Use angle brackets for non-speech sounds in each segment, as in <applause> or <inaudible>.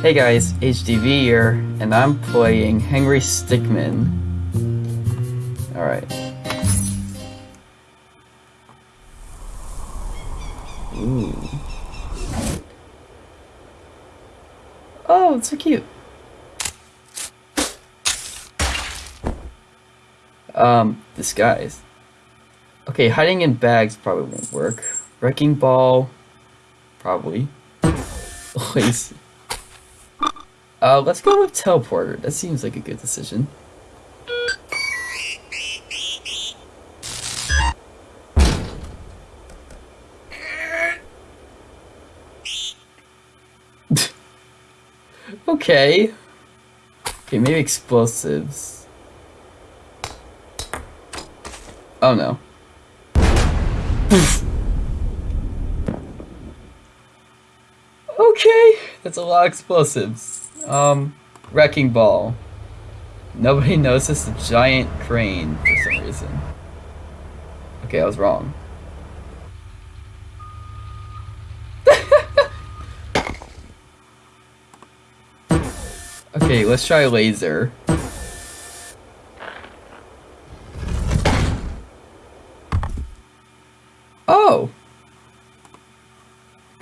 Hey guys, HDV here, and I'm playing Henry Stickmin. Alright. Ooh. Oh, it's so cute. Um, disguise. Okay, hiding in bags probably won't work. Wrecking ball, probably. <laughs> Lazy. Uh, let's go with teleporter. That seems like a good decision. <laughs> okay. Okay, maybe explosives. Oh no. <laughs> okay, that's a lot of explosives. Um, wrecking ball. Nobody <laughs> noticed a giant crane for some reason. Okay, I was wrong. <laughs> okay, let's try laser. Oh!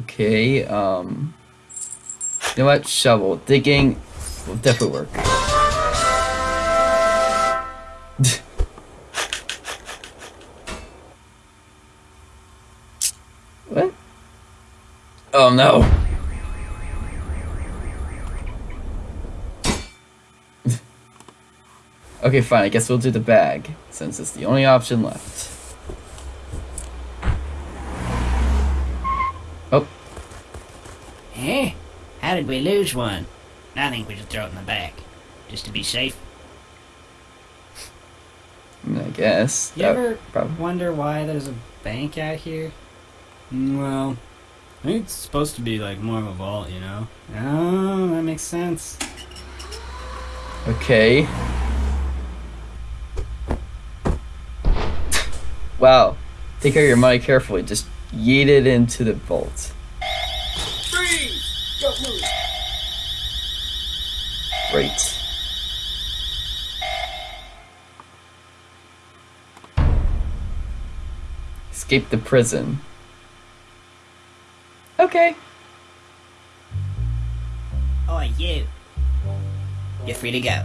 Okay, um... You know what? Shovel. Digging will definitely work. <laughs> what? Oh no. <laughs> okay, fine. I guess we'll do the bag, since it's the only option left. Oh. Eh? How did we lose one? I think we should throw it in the back, just to be safe. I guess. You ever prob- wonder why there's a bank out here? Mm, Well, I think it's supposed to be like more of a vault, you know? Oh, that makes sense. Okay. wow. Take care of your money carefully. Just yeet it into the vault. Freeze! Don't move! Great. Escape the prison. Okay. Oh, you. You're free to go.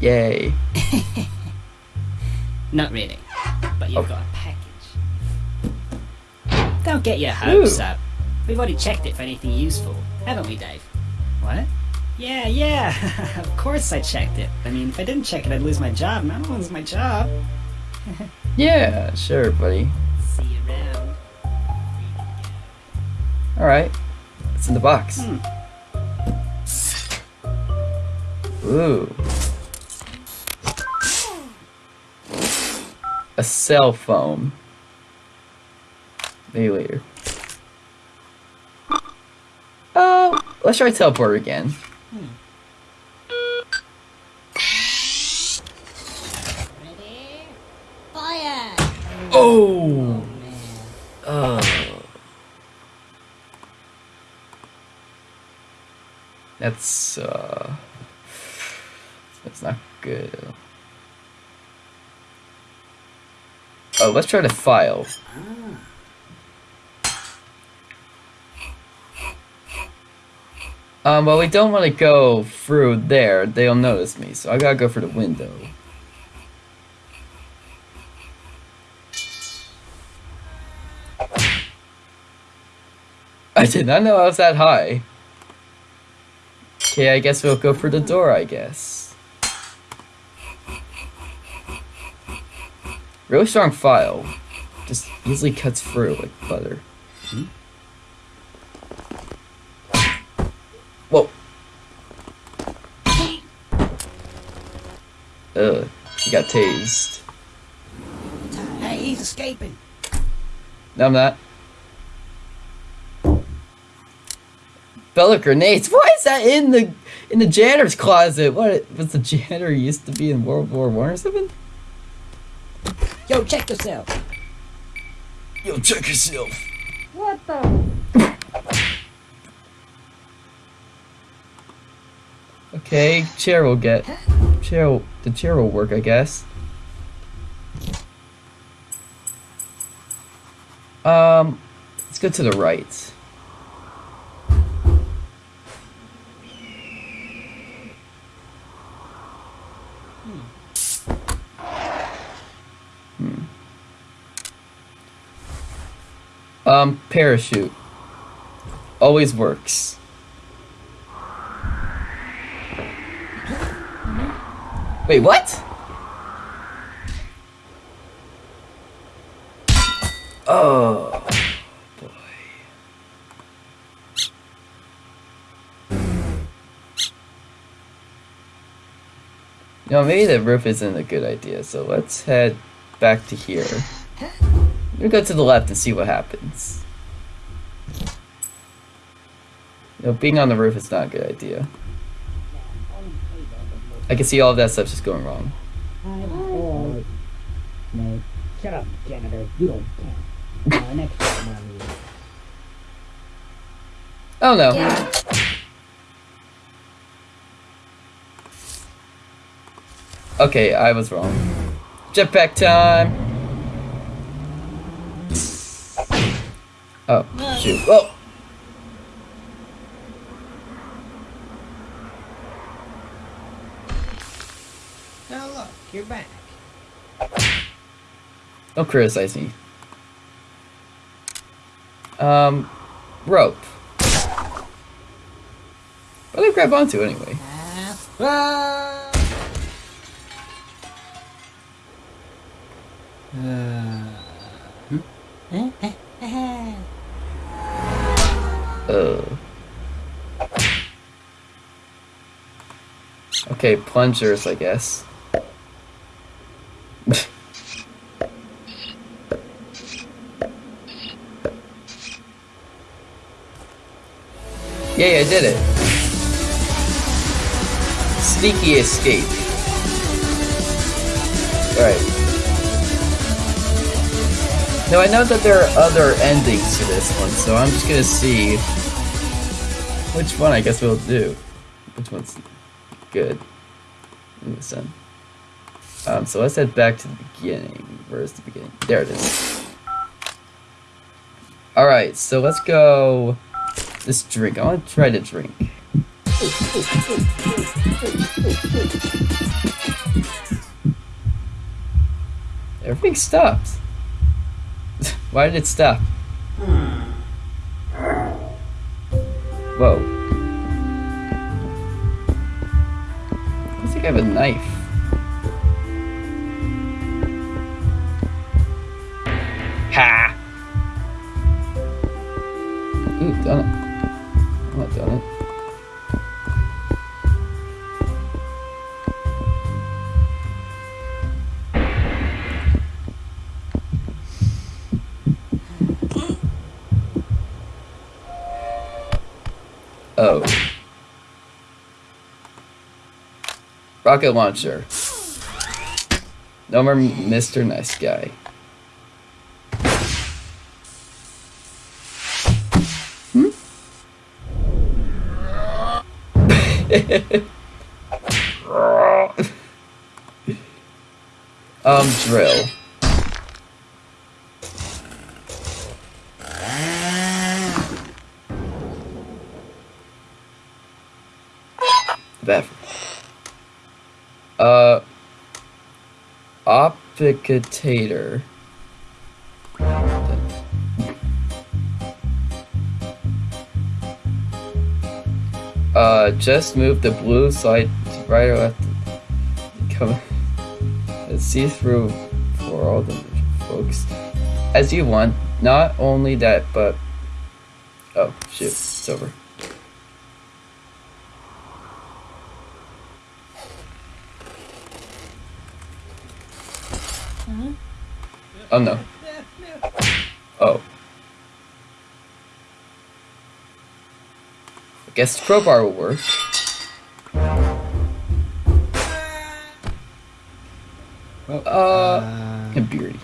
Yay. <laughs> Not really, but you've Oh. got a package. Don't get your hopes Ooh. up. We've already checked it for anything useful, haven't we, Dave? What? Yeah, yeah. <laughs> of course I checked it. I mean, if I didn't check it, I'd lose my job, and I don't lose my job. <laughs> Yeah, sure, buddy. See you around. Alright. It's in the box. Hmm. Ooh. A cell phone. Maybe later. Oh, let's try teleport again. Ready? Fire! Oh! man. Oh. That's, uh... That's not good. Oh, let's try to file. Ah. Um, well, we don't want to go through there. They'll notice me, so I gotta go for the window. I did not know I was that high. Okay, I guess we'll go for the door, I guess. Really strong file. Just easily cuts through like butter. Whoa. Ugh, he got tased. Hey, he's escaping. No, I'm not. Bella grenades. Why is that in the in the janitor's closet? What was the janitor used to be in World War One or something? Yo, check yourself. Yo, check yourself. What the? <laughs> Okay, chair will get chair. Will, the chair will work, I guess. Um, let's go to the right. Hmm. Um, parachute. Always works. Wait, what? Oh, boy. Know, maybe the roof isn't a good idea, so let's head back to here. We'll go to the left and see what happens. You know, being on the roof is not a good idea. I can see all of that stuff just going wrong. No, shut up, janitor. You don't count. Uh, next time, Oh no. Okay, I was wrong. Jetpack time! Oh, shoot. Oh! Oh, look, you're back. Don't criticize me. Um, rope. What do I grab onto anyway? Ah, <laughs> Uh. Okay, plungers, I guess. Yay, I did it. Sneaky escape. Alright. Now I know that there are other endings to this one, so I'm just gonna see which one I guess we'll do. Which one's good in this end. Um, so let's head back to the beginning. Where's the beginning? There it is. Alright, so let's go this drink. I want to try to drink. Everything stopped. <laughs> Why did it stop? Whoa. Looks like I have a knife. Ha! Ooh, done it. Not it. Oh. Rocket launcher. No more Mr. Nice Guy. Um, drill. Bathroom. Uh, Opticator. Uh, just move the blue side right or left. Come. and See through for all the folks as you want. Not only that, but oh shoot, it's over. Oh no. Oh. Guess the crowbar will work. Uh, and beardy.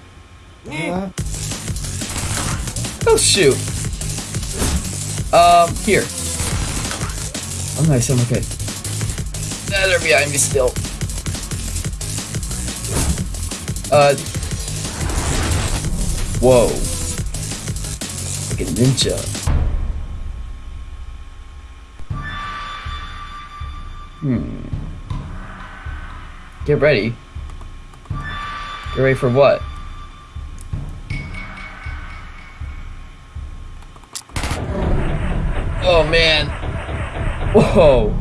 Oh shoot. Um, here. Oh nice, I'm okay. Nah, they're behind me still. Uh. Whoa. Like a ninja. Hmm. Get ready. Get ready for what? Oh man. Whoa.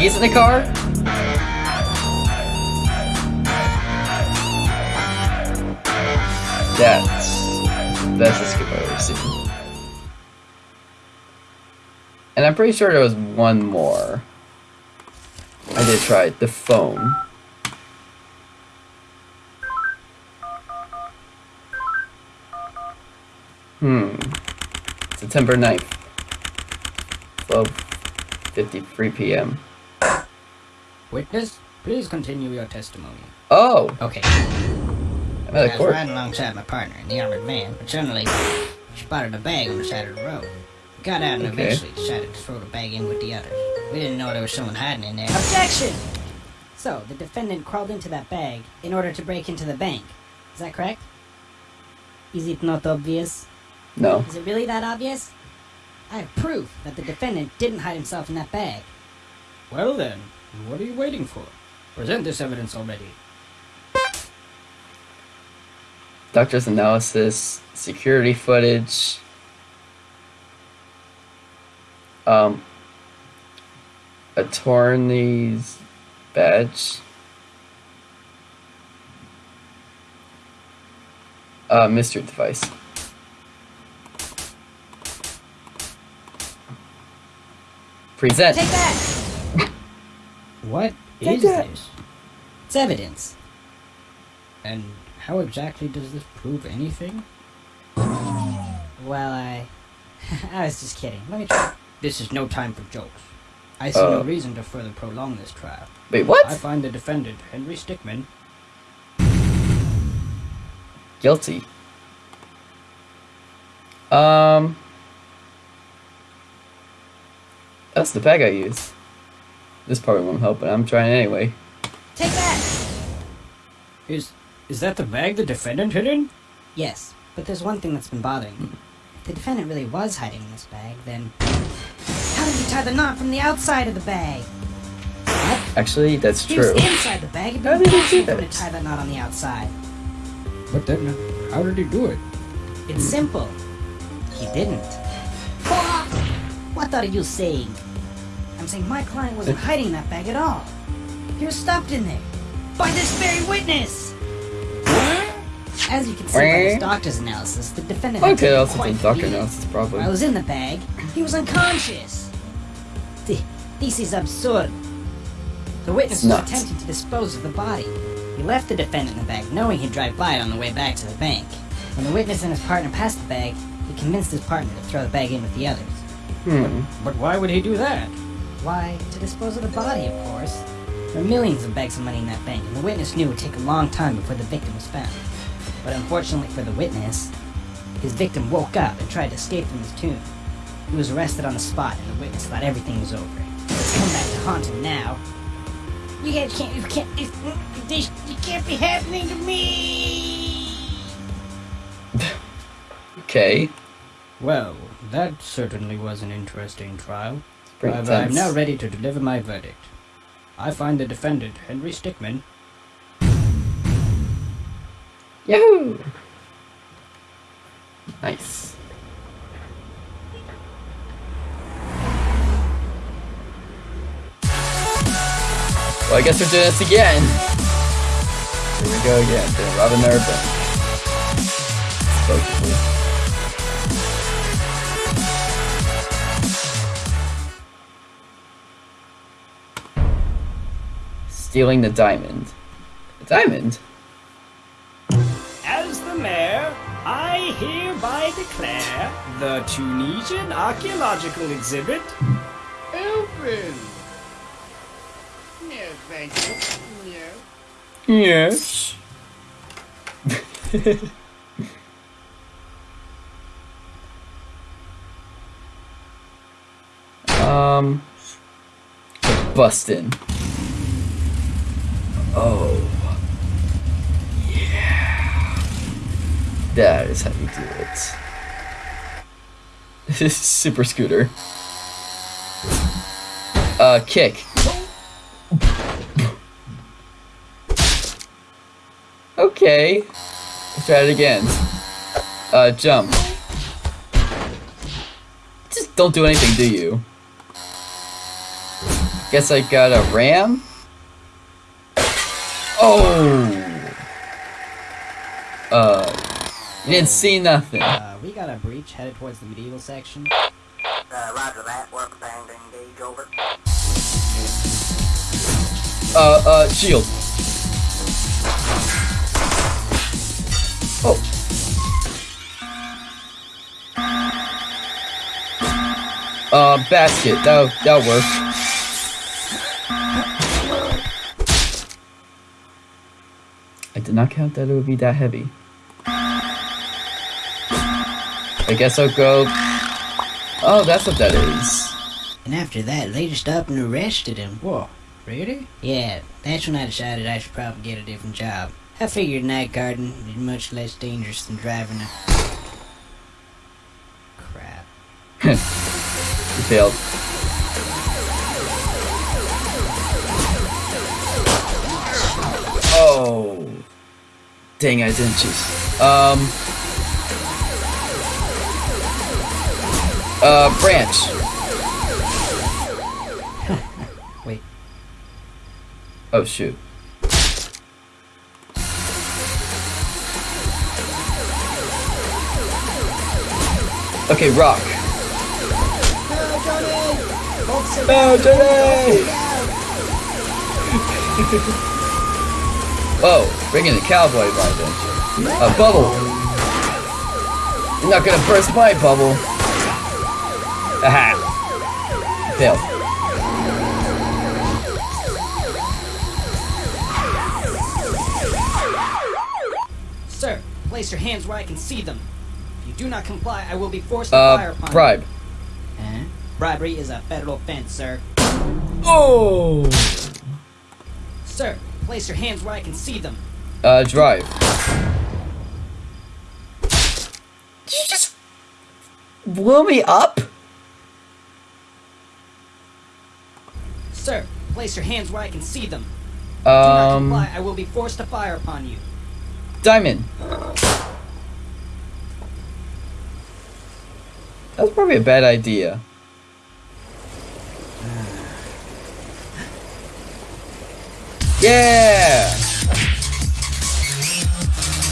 The keys in the car? That's the I've ever seen. And I'm pretty sure there was one more. I did try it, the phone. Hmm. September 9th. 12.53 p.m. Witness, please continue your testimony. Oh! Okay. Another I was court. riding alongside my partner in the armored van, but suddenly spotted a bag on the side of the road. We got out and Okay. eventually decided to throw the bag in with the others. We didn't know there was someone hiding in there. Objection! So, the defendant crawled into that bag in order to break into the bank. Is that correct? Is it not obvious? No. Is it really that obvious? I have proof that the defendant didn't hide himself in that bag. Well then, what are you waiting for? Present this evidence already. Doctor's analysis, security footage. Um, attorney's badge. Uh, mystery device. Present. Take that! What Take is that. this? It's evidence. And how exactly does this prove anything? Well, I. <laughs> I was just kidding. Let me try. This is no time for jokes. I see no Uh. reason to further prolong this trial. Wait, what? I find the defendant, Henry Stickmin, Guilty. Um. That's the bag I used. This probably won't help, but I'm trying anyway. Take that! is is that the bag the defendant hid in? Yes, but there's one thing that's been bothering me. If the defendant really was hiding in this bag, then. How did he tie the knot from the outside of the bag? Actually, that's He true. was inside the bag. It'd How be did he impossible do that? to tie that knot on the outside. But then, how did he do it? It's simple. He didn't. What? What are you saying? Saying my client wasn't hiding that bag at all. He was stuffed in there. By this very witness! As you can see by this doctor's analysis, the defendant Okay, also quite the doctor analysis, probably. While I was in the bag, he was unconscious. This is absurd. The witness was attempting to dispose of the body. He left the defendant in the bag, knowing he'd drive by it on the way back to the bank. When the witness and his partner passed the bag, he convinced his partner to throw the bag in with the others. Hmm. But why would he do that? Why, to dispose of the body, of course. There were millions of bags of money in that bank, and the witness knew it would take a long time before the victim was found. But unfortunately for the witness, his victim woke up and tried to escape from his tomb. He was arrested on the spot, and the witness thought everything was over. It's come back to haunt him now. You guys can't, you can't, this, this, you can't be happening to me! Okay. Well, that certainly was an interesting trial. Pretty However, I'm now ready to deliver my verdict. I find the defendant, Henry Stickmin, Yahoo! Nice. Well, I guess we're doing this again. Here we go again. Gonna rob another bank. Stealing the diamond. A diamond? As the mayor, I'll hereby declare the Tunisian archaeological exhibit open. No, thank you. No. Yes. <laughs> um, bustin'. Oh, yeah. That is how you do it. This <laughs> is super scooter. Uh, kick. Okay. Let's try it again. Uh, jump. Just don't do anything, do you? Guess I got a ram? Oh! Uh, you didn't see nothing. Uh, we got a breach headed towards the medieval section. Uh, roger that. Work bang, engage, over. Uh, uh, shield. Oh. Uh, basket. That'll, that'll work. Did not count that it would be that heavy. I guess I'll go... Oh, that's what that is. And after that, they just up and arrested him. Whoa, really? Yeah, that's when I decided I should probably get a different job. I figured night guarding is much less dangerous than driving a... Crap. <laughs> Failed. Oh. Dang, I didn't choose. Um. Uh, branch. <laughs> Wait. Oh, shoot. Okay, rock. No, Johnny! <laughs> <laughs> Whoa, bringing the cowboy vibe, don't you? A bubble. You're not gonna burst my bubble. Aha. Failed. Sir, place your hands where I can see them. If you do not comply, I will be forced to fire Uh, upon bribe. you. Huh? Bribery is a federal offense, sir. Oh. Sir, place your hands where I can see them. Uh, drive. Did you just blow me up? Sir, place your hands where I can see them. Do not Um, comply, I will be forced to fire upon you. diamond. That's probably a bad idea. Yeah!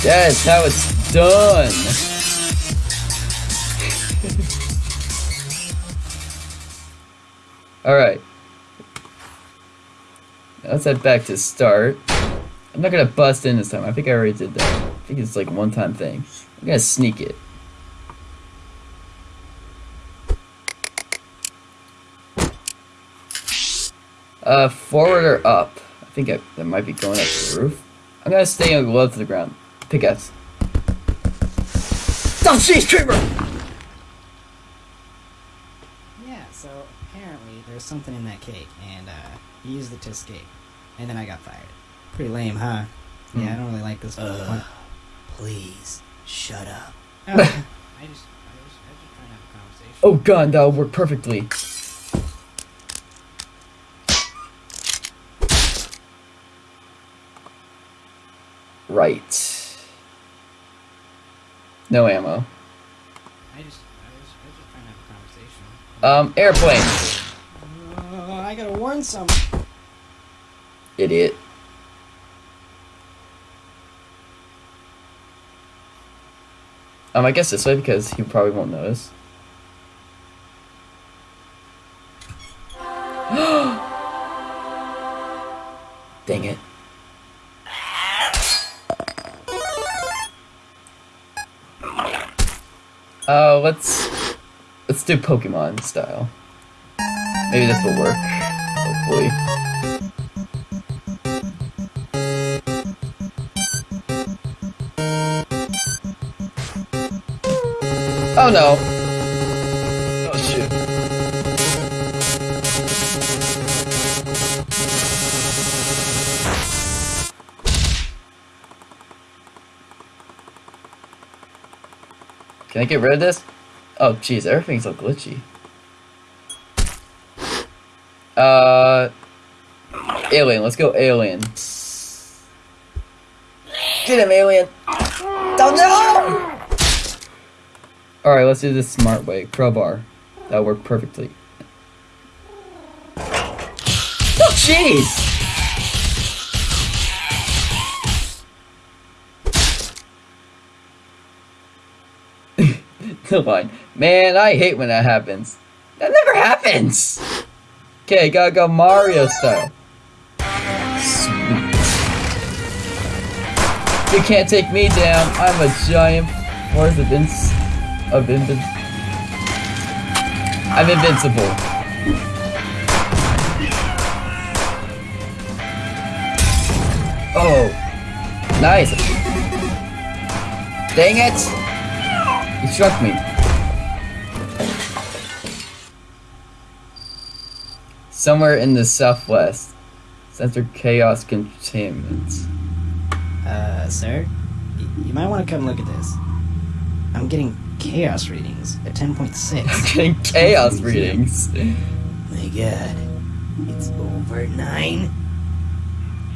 That's how it's done. <laughs> Alright. Let's head back to start. I'm not gonna bust in this time. I think I already did that. I think it's like one time thing. I'm gonna sneak it. Uh, forward or up? I think I, that might be going up to the roof. I'm gonna stay on low to the ground. Pickaxe. Don't see creeper! Yeah, so apparently there's something in that cake, and uh, he used it to escape. And then I got fired. Pretty lame, huh? Yeah, I don't really like this one. Uh, please, shut up. Oh, <laughs> I just, I just, I was just trying to have a conversation. Oh god, that'll work perfectly. Right. No ammo. I just, I was, I was just trying to have a conversation. Um, airplane. Uh, I gotta warn some. Idiot. Um, I guess this way because he probably won't notice. Let's let's do Pokemon style. Maybe this will work. Hopefully. Oh no! Oh shoot. Can I get rid of this? Oh jeez, everything's so glitchy. Uh, alien. Let's go alien. Get him, alien. Oh no! All right, let's do this smart way. Crowbar. That worked perfectly. Oh jeez! <laughs> The line. Man, I hate when that happens. That never happens! Okay, gotta go Mario style. Sweet. You can't take me down. I'm a giant force of ins of invin I'm invincible. Oh. Nice. Dang it! He struck me. Somewhere in the southwest. Center chaos containment. Uh, sir? You might want to come look at this. I'm getting chaos readings at 10.6. I'm <laughs> Getting chaos <laughs> readings. My god. It's over nine?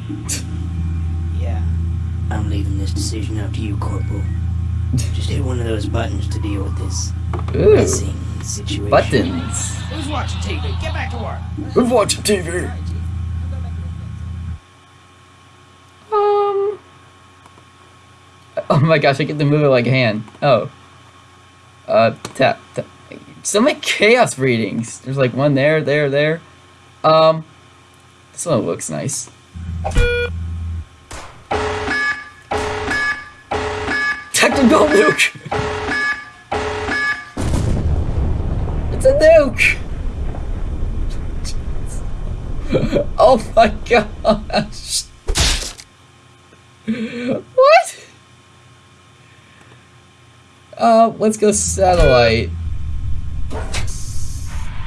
<laughs> yeah. I'm leaving this decision up to you, Corporal. Just hit one of those buttons to deal with this Ooh. Messing situation. Buttons. Who's watching TV? Get back to work. Who's watching TV? Um. Oh my gosh, I get to move it like a hand. Oh. Uh, tap, tap. So many chaos readings. There's like one there, there, there. Um. This one looks nice. Tactical nuke! <laughs> Oh my gosh! What? Uh, let's go satellite.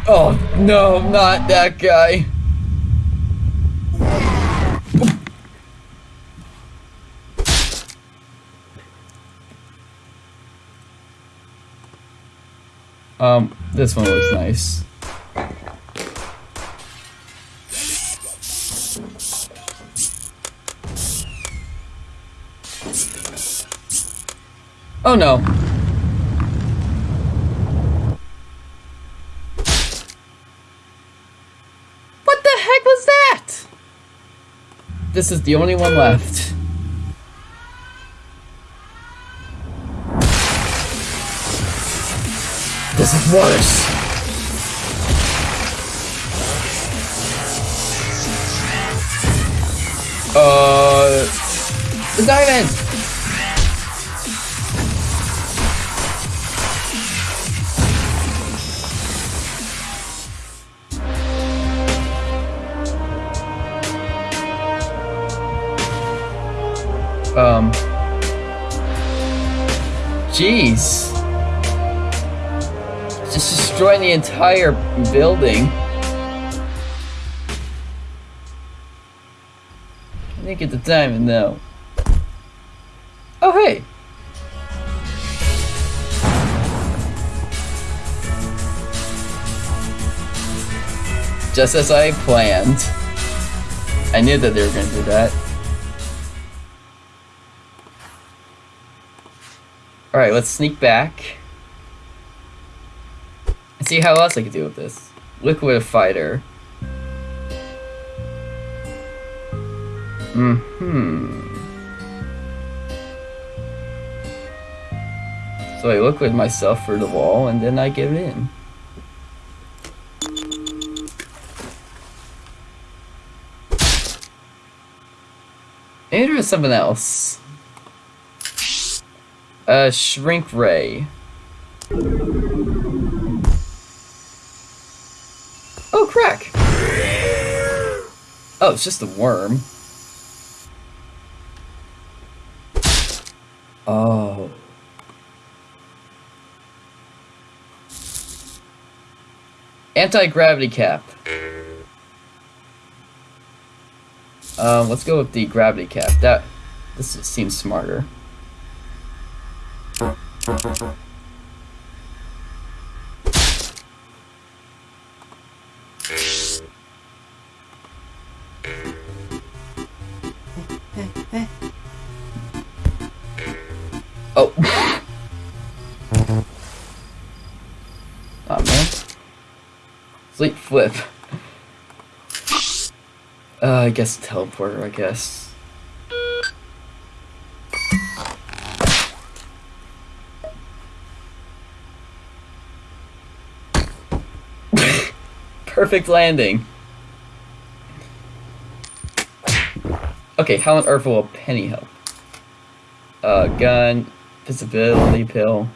Oh no, not that guy. Um, this one looks nice. Oh no. What the heck was that? This is the only one left. This is worse. Uh, the diamond. Um. Jeez. Destroying the entire building. I didn't get the diamond though. Oh hey. Just as I planned. I knew that they were gonna do that. Alright, let's sneak back. See how else I can do with this. Liquid fighter. Mm-hmm. So I liquid myself for the wall and then I give in. Maybe there something else. Uh, shrink ray. Crack! Oh, it's just a worm. Oh. Anti-gravity cap. Um, let's go with the gravity cap. That this seems smarter. Guess teleporter, I guess. <laughs> Perfect landing. Okay, how on earth will a penny help? Uh, gun, visibility pill,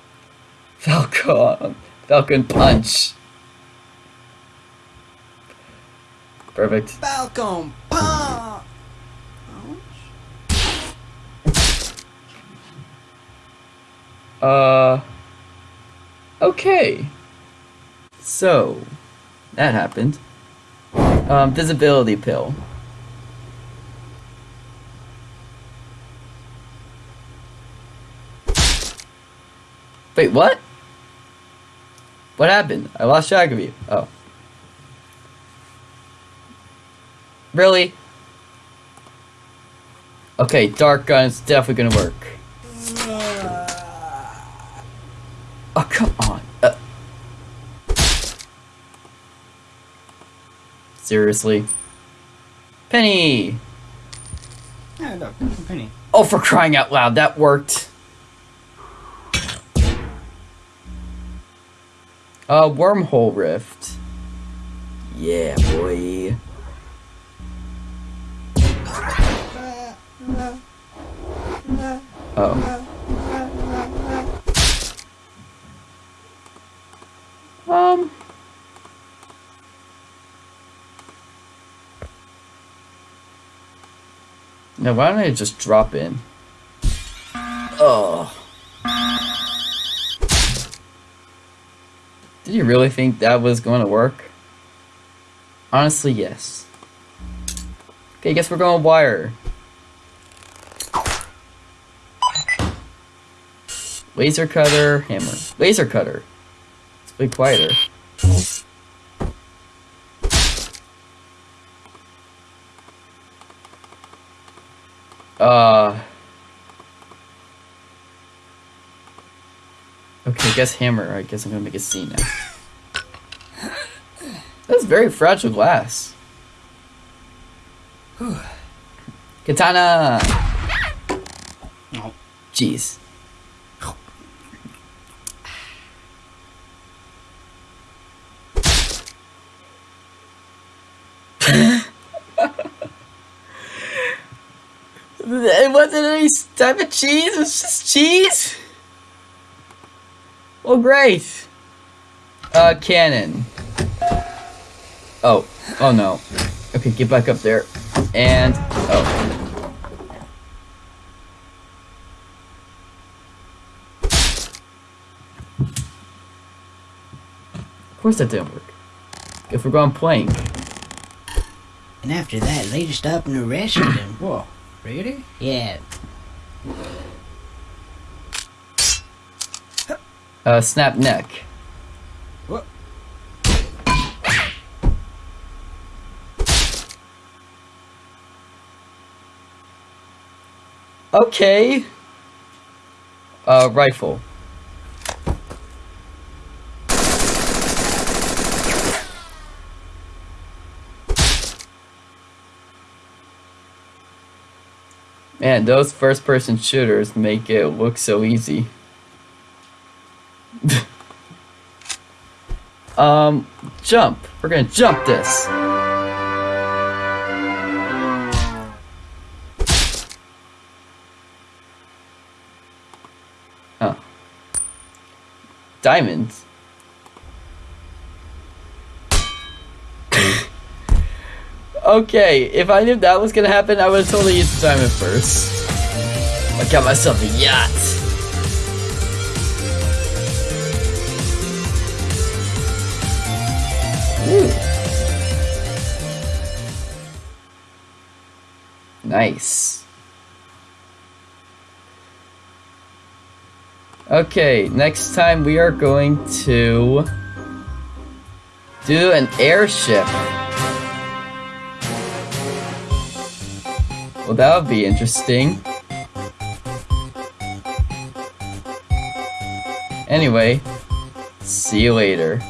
<laughs> Falcon, Falcon punch. Perfect. Falcon punch. Uh. Okay. So, that happened. Um, visibility pill. Wait, what? What happened? I lost track of you. Oh. Really? Okay, dark gun's definitely gonna work. Oh, come on. Uh, seriously? Penny! Yeah, look, penny. Oh, for crying out loud, that worked. Uh, wormhole rift. Yeah, boy. Oh. Um. Now, why don't I just drop in? Oh. Did you really think that was going to work? Honestly, yes. Okay, guess we're going wire. Laser cutter, hammer. Laser cutter. It's way quieter. Uh. Okay, guess hammer. I guess I'm gonna make a scene now. That's very fragile glass. <sighs> Katana! No. Jeez. It wasn't any type of cheese, it was just cheese. Well, great. Uh, cannon. Oh, oh no. Okay, get back up there. And, oh. Of course that didn't work. If we're going plank. And after that, they just up and arrested him. Whoa, really? Yeah, <gasps> Uh, snap neck. What? Okay. Uh, rifle. Man, those first person shooters make it look so easy. <laughs> um, jump. We're gonna jump this. Diamonds. Okay, if I knew that was gonna happen, I would have totally used the diamond first. I got myself a yacht. Ooh. Nice. Okay, next time we are going to do an airship. Well, that would be interesting. Anyway, see you later.